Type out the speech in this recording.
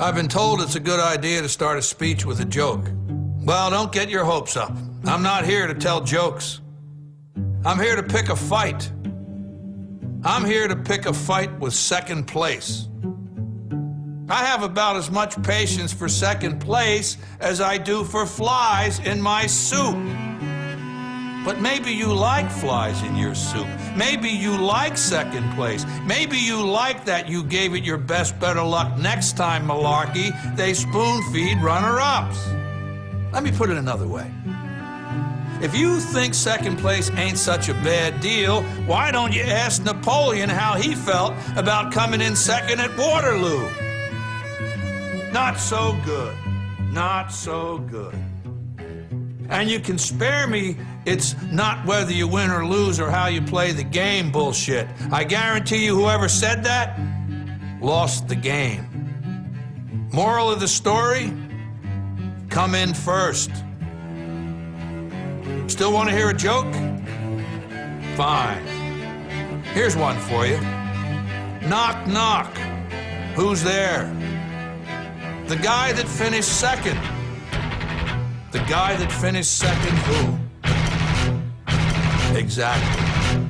I've been told it's a good idea to start a speech with a joke. Well, don't get your hopes up. I'm not here to tell jokes. I'm here to pick a fight. I'm here to pick a fight with second place. I have about as much patience for second place as I do for flies in my soup. But maybe you like flies in your soup. Maybe you like second place. Maybe you like that you gave it your best better luck next time, malarkey. They spoon feed runner-ups. Let me put it another way. If you think second place ain't such a bad deal, why don't you ask Napoleon how he felt about coming in second at Waterloo? Not so good. Not so good. And you can spare me, it's not whether you win or lose or how you play the game bullshit. I guarantee you whoever said that lost the game. Moral of the story? Come in first. Still want to hear a joke? Fine. Here's one for you. Knock, knock. Who's there? The guy that finished second. The guy that finished second who? Exactly.